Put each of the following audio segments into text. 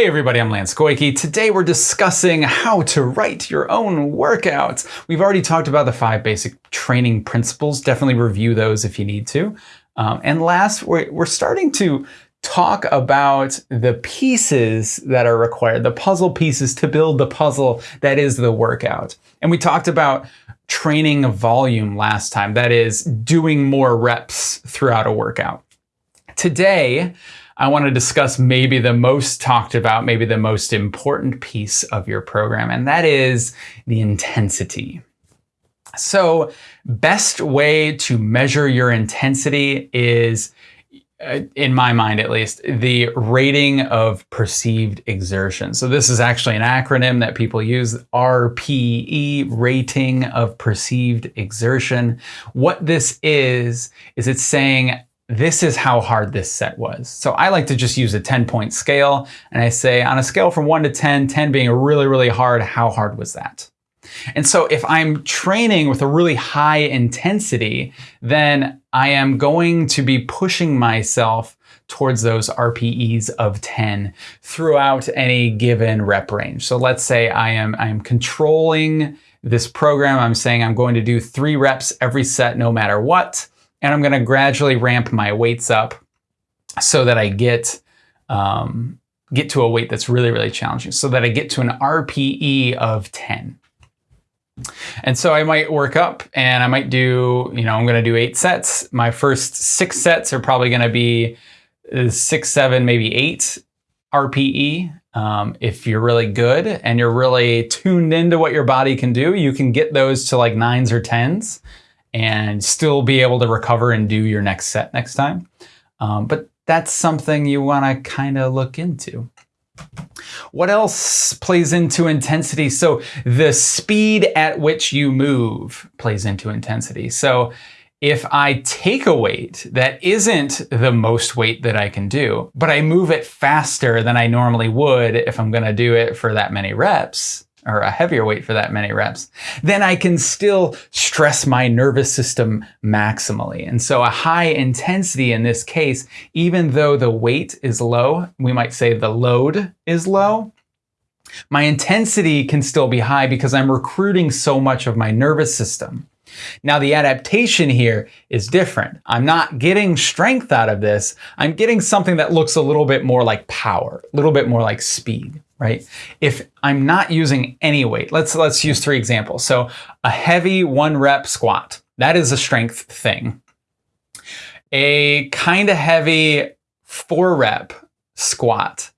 Hey everybody, I'm Lance Goyke. Today we're discussing how to write your own workouts. We've already talked about the five basic training principles. Definitely review those if you need to. Um, and last, we're, we're starting to talk about the pieces that are required, the puzzle pieces to build the puzzle that is the workout. And we talked about training volume last time, that is doing more reps throughout a workout. Today, I want to discuss maybe the most talked about, maybe the most important piece of your program, and that is the intensity. So best way to measure your intensity is, uh, in my mind at least, the rating of perceived exertion. So this is actually an acronym that people use, RPE, rating of perceived exertion. What this is, is it's saying this is how hard this set was. So I like to just use a 10 point scale and I say on a scale from 1 to 10, 10 being really, really hard, how hard was that? And so if I'm training with a really high intensity, then I am going to be pushing myself towards those RPEs of 10 throughout any given rep range. So let's say I am, I am controlling this program. I'm saying I'm going to do three reps every set no matter what and I'm going to gradually ramp my weights up so that I get um, get to a weight that's really, really challenging, so that I get to an RPE of 10. And so I might work up and I might do, you know, I'm going to do eight sets. My first six sets are probably going to be uh, six, seven, maybe eight RPE. Um, if you're really good and you're really tuned into what your body can do, you can get those to like nines or tens and still be able to recover and do your next set next time. Um, but that's something you want to kind of look into. What else plays into intensity? So the speed at which you move plays into intensity. So if I take a weight that isn't the most weight that I can do, but I move it faster than I normally would if I'm going to do it for that many reps, or a heavier weight for that many reps, then I can still stress my nervous system maximally. And so a high intensity in this case, even though the weight is low, we might say the load is low, my intensity can still be high because I'm recruiting so much of my nervous system. Now the adaptation here is different. I'm not getting strength out of this. I'm getting something that looks a little bit more like power, a little bit more like speed right? If I'm not using any weight, let's, let's use three examples. So a heavy one rep squat, that is a strength thing. A kind of heavy four rep squat,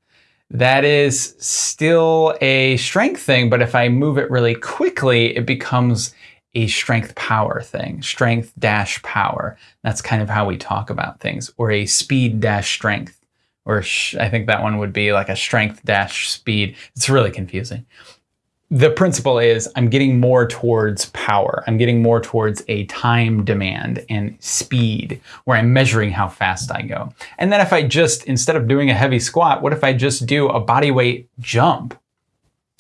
that is still a strength thing, but if I move it really quickly, it becomes a strength power thing, strength dash power. That's kind of how we talk about things, or a speed dash strength or I think that one would be like a strength dash speed. It's really confusing. The principle is I'm getting more towards power. I'm getting more towards a time demand and speed where I'm measuring how fast I go. And then if I just, instead of doing a heavy squat, what if I just do a body weight jump?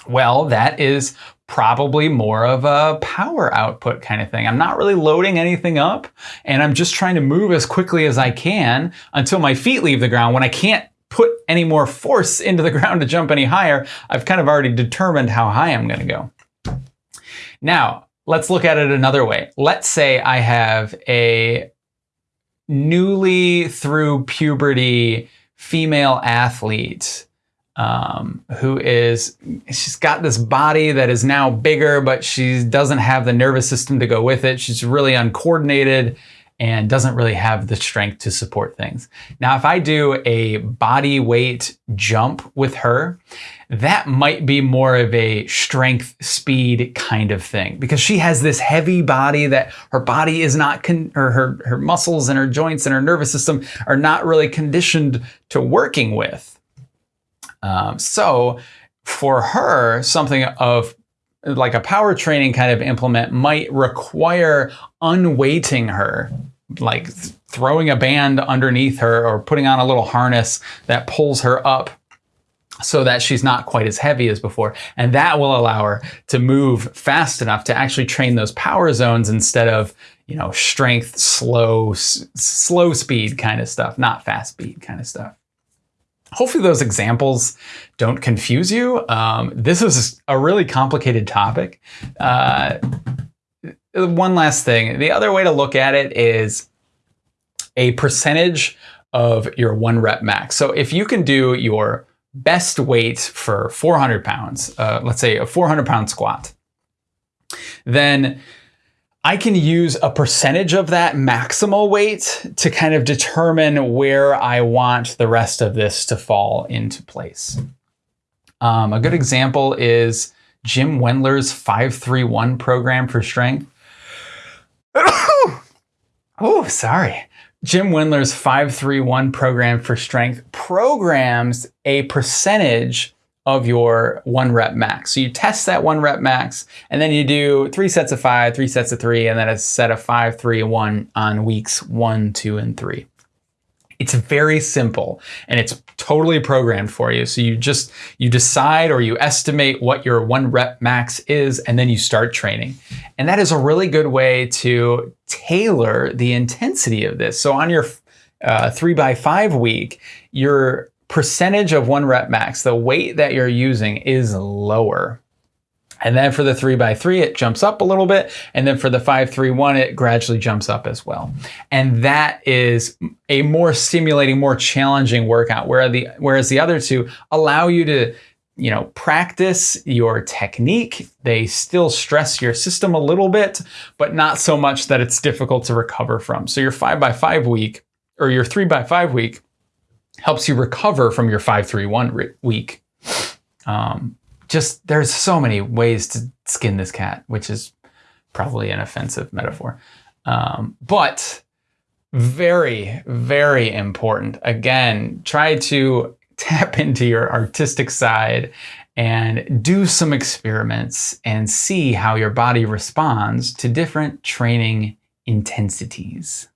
Well, that is probably more of a power output kind of thing. I'm not really loading anything up and I'm just trying to move as quickly as I can until my feet leave the ground. When I can't put any more force into the ground to jump any higher, I've kind of already determined how high I'm gonna go. Now, let's look at it another way. Let's say I have a newly through puberty female athlete um, who is she's got this body that is now bigger, but she doesn't have the nervous system to go with it. She's really uncoordinated and doesn't really have the strength to support things. Now, if I do a body weight jump with her, that might be more of a strength speed kind of thing because she has this heavy body that her body is not, or her, her muscles and her joints and her nervous system are not really conditioned to working with. Um, so for her, something of like a power training kind of implement might require unweighting her, like throwing a band underneath her or putting on a little harness that pulls her up so that she's not quite as heavy as before. And that will allow her to move fast enough to actually train those power zones instead of, you know, strength, slow, slow speed kind of stuff, not fast speed kind of stuff. Hopefully those examples don't confuse you. Um, this is a really complicated topic. Uh, one last thing. The other way to look at it is a percentage of your one rep max. So if you can do your best weight for 400 pounds, uh, let's say a 400 pound squat, then I can use a percentage of that maximal weight to kind of determine where I want the rest of this to fall into place. Um, a good example is Jim Wendler's 531 program for strength. oh, sorry. Jim Wendler's 531 program for strength programs a percentage of your one rep max. So you test that one rep max and then you do three sets of five, three sets of three, and then a set of five, three, one on weeks one, two, and three. It's very simple and it's totally programmed for you. So you just, you decide or you estimate what your one rep max is and then you start training. And that is a really good way to tailor the intensity of this. So on your uh, three by five week, your percentage of one rep max, the weight that you're using is lower. And then for the three by three, it jumps up a little bit. And then for the five, three, one, it gradually jumps up as well. And that is a more stimulating, more challenging workout. Where the, whereas the other two allow you to, you know, practice your technique. They still stress your system a little bit, but not so much that it's difficult to recover from. So your five by five week or your three by five week helps you recover from your five, three, one week. Um, just there's so many ways to skin this cat, which is probably an offensive metaphor. Um, but very, very important. Again, try to tap into your artistic side and do some experiments and see how your body responds to different training intensities.